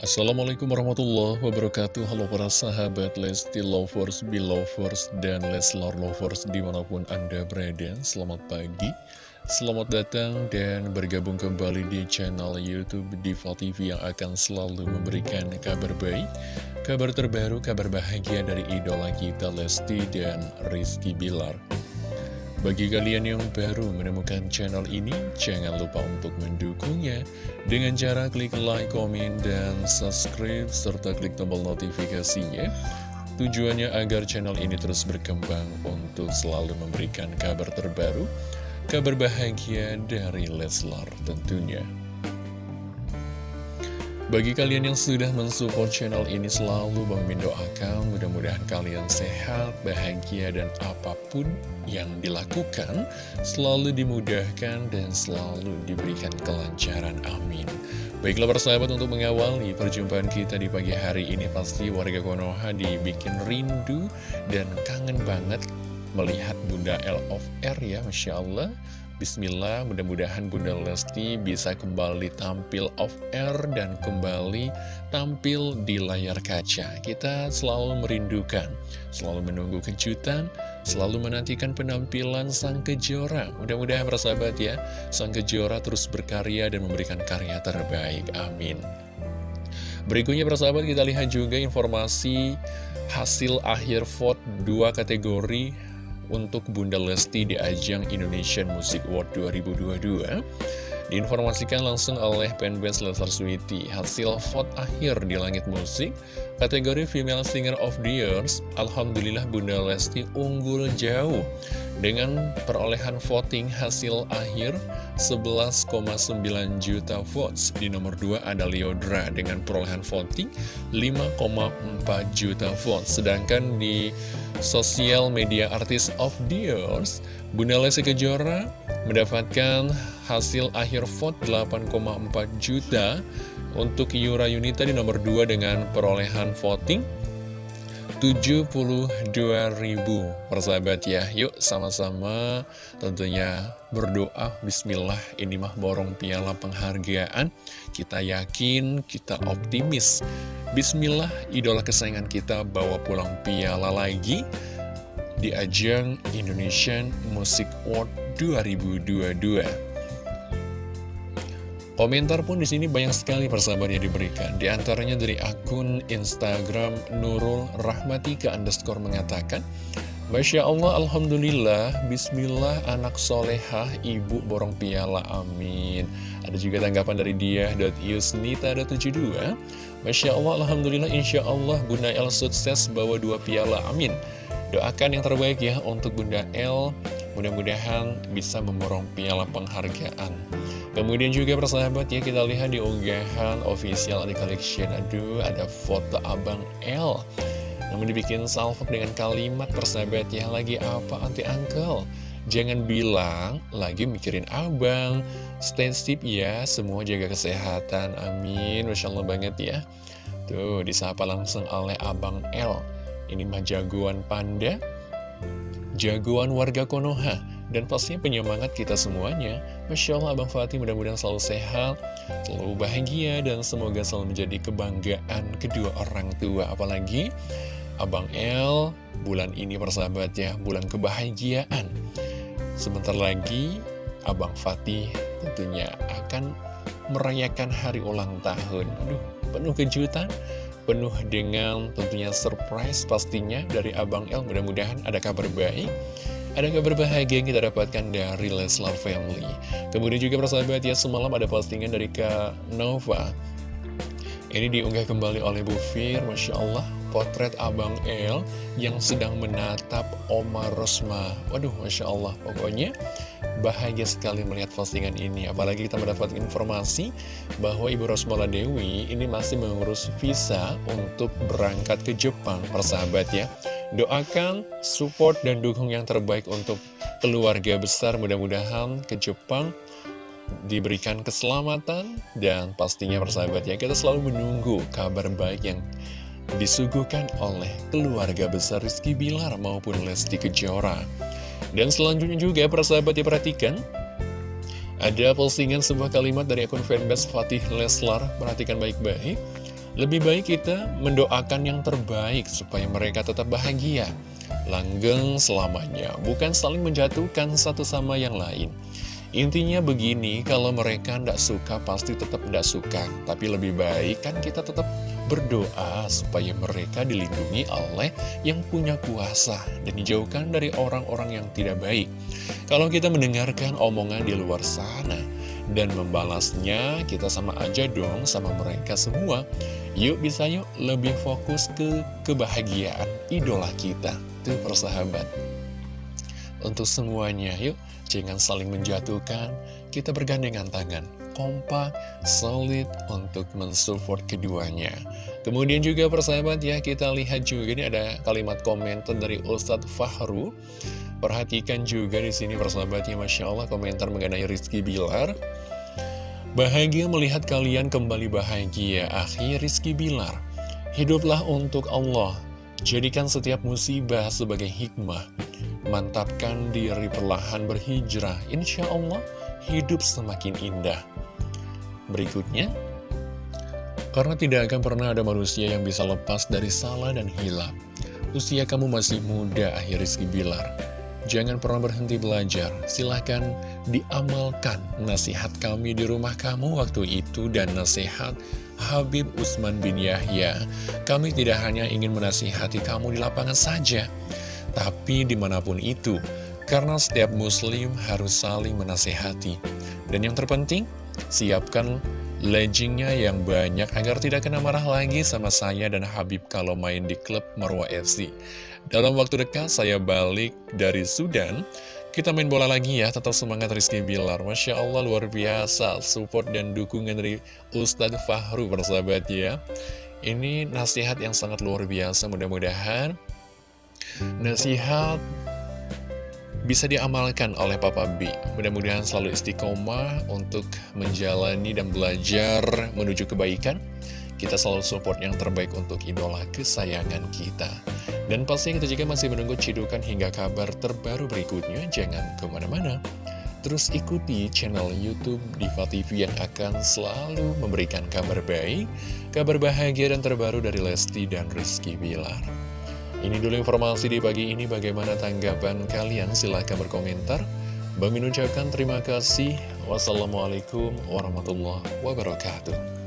Assalamualaikum warahmatullahi wabarakatuh. Halo para sahabat Lesti Lovers, Belovers, dan Leslar Lovers di mana pun Anda berada. Selamat pagi, selamat datang dan bergabung kembali di channel Youtube Diva TV Yang akan selalu memberikan kabar baik Kabar terbaru, kabar bahagia dari idola kita Lesti dan Rizky Bilar bagi kalian yang baru menemukan channel ini, jangan lupa untuk mendukungnya dengan cara klik like, komen, dan subscribe, serta klik tombol notifikasinya. Tujuannya agar channel ini terus berkembang untuk selalu memberikan kabar terbaru, kabar bahagia dari Leslar tentunya. Bagi kalian yang sudah mensupport channel ini selalu Bang Min doakan mudah-mudahan kalian sehat, bahagia, dan apa pun yang dilakukan selalu dimudahkan dan selalu diberikan kelancaran. Amin. Baiklah persahabat untuk mengawali perjumpaan kita di pagi hari ini pasti warga Konoha dibikin rindu dan kangen banget melihat Bunda L of R ya Masya Allah Bismillah, mudah-mudahan Bunda Lesti bisa kembali tampil off-air dan kembali tampil di layar kaca. Kita selalu merindukan, selalu menunggu kejutan, selalu menantikan penampilan Sang Kejora. Mudah-mudahan persahabat ya, Sang Kejora terus berkarya dan memberikan karya terbaik. Amin. Berikutnya persahabat kita lihat juga informasi hasil akhir vote dua kategori untuk Bunda Lesti di ajang Indonesian Music Award 2022 Diinformasikan langsung oleh fanbase Leslar Sweety Hasil vote akhir di langit musik Kategori Female Singer of the Years Alhamdulillah Bunda Lesti unggul jauh. Dengan perolehan voting hasil akhir 11,9 juta votes. Di nomor 2 ada Leodra dengan perolehan voting 5,4 juta votes. Sedangkan di Sosial Media Artist of the Years Bunda Lesti Kejora mendapatkan hasil akhir vote 8,4 juta untuk Yura Yunita di nomor 2 dengan perolehan voting 72.000 persahabat ya Yuk sama-sama tentunya berdoa. Bismillah ini mah borong piala penghargaan. Kita yakin, kita optimis. Bismillah idola kesayangan kita bawa pulang piala lagi Di ajang Indonesian Music Award 2022. Komentar pun di sini banyak sekali persahabat yang diberikan. Di antaranya dari akun Instagram Nurul Rahmatika underscore mengatakan, Masya Allah, Alhamdulillah, Bismillah, anak solehah, ibu borong piala, amin. Ada juga tanggapan dari dia, .yusnita.72, Masya Allah, Alhamdulillah, Insya Allah, Bunda El sukses bawa dua piala, amin. Doakan yang terbaik ya untuk Bunda El, Mudah-mudahan bisa memborong piala penghargaan. Kemudian juga persahabat ya kita lihat di unggahan official di collection. Aduh ada foto Abang L. Namun dibikin salvo dengan kalimat persahabat ya Lagi apa anti uncle? Jangan bilang lagi mikirin abang. Stay safe ya Semua jaga kesehatan. Amin. Masya Allah banget ya. Tuh disapa langsung oleh Abang L. Ini mah jagoan panda jagoan warga Konoha dan pastinya penyemangat kita semuanya. Masya Allah Abang Fatih mudah-mudahan selalu sehat, selalu bahagia, dan semoga selalu menjadi kebanggaan kedua orang tua. Apalagi Abang El, bulan ini persahabat ya, bulan kebahagiaan. Sebentar lagi Abang Fatih tentunya akan merayakan hari ulang tahun. Aduh, penuh kejutan penuh dengan tentunya surprise pastinya dari Abang El. Mudah-mudahan ada kabar baik ada kabar bahagia yang kita dapatkan dari Leslar Family. Kemudian juga persahabat ya semalam ada postingan dari Kak Nova. Ini diunggah kembali oleh Bu Fir Masya Allah potret Abang El yang sedang menatap Omar Rosma. Waduh Masya Allah. Pokoknya Bahagia sekali melihat postingan ini. Apalagi kita mendapat informasi bahwa Ibu Rosmala Dewi ini masih mengurus visa untuk berangkat ke Jepang Persahabat ya. Doakan, support, dan dukung yang terbaik untuk keluarga besar. Mudah-mudahan ke Jepang diberikan keselamatan Dan pastinya persahabat ya kita selalu menunggu kabar baik yang disuguhkan oleh keluarga besar Rizky Bilar maupun Lesti Kejora dan selanjutnya juga persahabat diperhatikan Ada postingan sebuah kalimat dari akun fanbase Fatih Leslar Perhatikan baik-baik Lebih baik kita mendoakan yang terbaik supaya mereka tetap bahagia. Langgeng selamanya, bukan saling menjatuhkan satu sama yang lain. Intinya begini, kalau mereka tidak suka pasti tetap tidak suka. Tapi lebih baik kan kita tetap berdoa supaya mereka dilindungi oleh yang punya kuasa dan dijauhkan dari orang-orang yang tidak baik. Kalau kita mendengarkan omongan di luar sana dan membalasnya, kita sama aja dong sama mereka semua. Yuk bisa yuk lebih fokus ke kebahagiaan idola kita. Tuh persahabat. Untuk semuanya, yuk Jangan saling menjatuhkan, kita bergandengan tangan, kompak, solid untuk mensupport keduanya. Kemudian juga persahabat ya, kita lihat juga ini ada kalimat komentar dari Ustadz Fahru. Perhatikan juga di sini persahabatnya, Masya Allah komentar mengenai Rizky Bilar. Bahagia melihat kalian kembali bahagia, akhir Rizky Bilar. Hiduplah untuk Allah, jadikan setiap musibah sebagai hikmah Mantapkan diri perlahan berhijrah, insya Allah hidup semakin indah. Berikutnya, karena tidak akan pernah ada manusia yang bisa lepas dari salah dan hilap. Usia kamu masih muda, akhir Rizky Bilar. Jangan pernah berhenti belajar, silahkan diamalkan nasihat kami di rumah kamu waktu itu dan nasihat Habib Usman bin Yahya. Kami tidak hanya ingin menasihati kamu di lapangan saja, tapi di mana pun itu, karena setiap muslim harus saling menasehati. Dan yang terpenting, siapkan leggingnya yang banyak agar tidak kena marah lagi sama saya dan Habib kalau main di klub Marwah FC. Dalam waktu dekat saya balik dari Sudan, kita main bola lagi ya, tetap semangat Rizky Bilar. Masya Allah luar biasa, support dan dukungan dari Ustadz Fahru persahabat ya. Ini nasihat yang sangat luar biasa, mudah-mudahan Nasihat bisa diamalkan oleh Papa B. Mudah-mudahan selalu istiqomah untuk menjalani dan belajar menuju kebaikan. Kita selalu support yang terbaik untuk idola kesayangan kita. Dan pasti kita juga masih menunggu cidukan hingga kabar terbaru berikutnya. Jangan ke mana-mana. Terus ikuti channel Youtube Diva TV yang akan selalu memberikan kabar baik, kabar bahagia dan terbaru dari Lesti dan Rizky Bilar. Ini dulu informasi di pagi ini, bagaimana tanggapan kalian? Silahkan berkomentar. Bang ucapkan terima kasih. Wassalamualaikum warahmatullahi wabarakatuh.